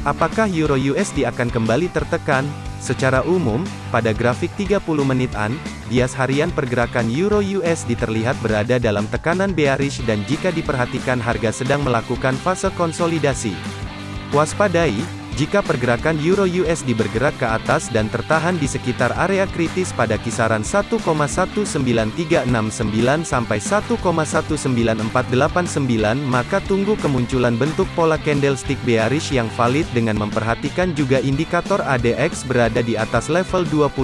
Apakah Euro USD akan kembali tertekan? Secara umum, pada grafik 30 menitan, bias harian pergerakan Euro USD terlihat berada dalam tekanan bearish dan jika diperhatikan harga sedang melakukan fase konsolidasi. Waspadai, jika pergerakan Euro USD bergerak ke atas dan tertahan di sekitar area kritis pada kisaran 1,19369 sampai 1,19489 maka tunggu kemunculan bentuk pola candlestick bearish yang valid dengan memperhatikan juga indikator ADX berada di atas level 25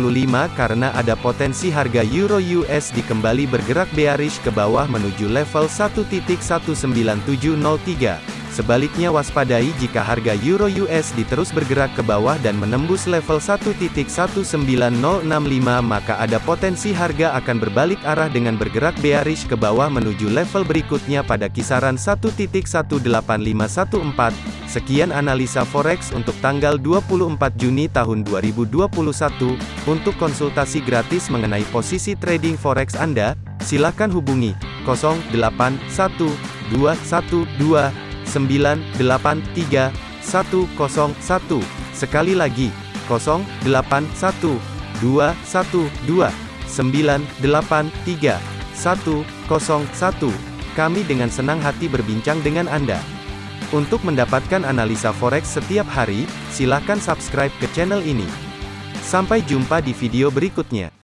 karena ada potensi harga Euro USD kembali bergerak bearish ke bawah menuju level 1.19703. Sebaliknya waspadai jika harga Euro USD terus bergerak ke bawah dan menembus level 1.19065 maka ada potensi harga akan berbalik arah dengan bergerak bearish ke bawah menuju level berikutnya pada kisaran 1.18514. Sekian analisa forex untuk tanggal 24 Juni tahun 2021. Untuk konsultasi gratis mengenai posisi trading forex Anda, silakan hubungi 081212 983 101. Sekali lagi, 081 212 983 101. Kami dengan senang hati berbincang dengan Anda. Untuk mendapatkan analisa forex setiap hari, silakan subscribe ke channel ini. Sampai jumpa di video berikutnya.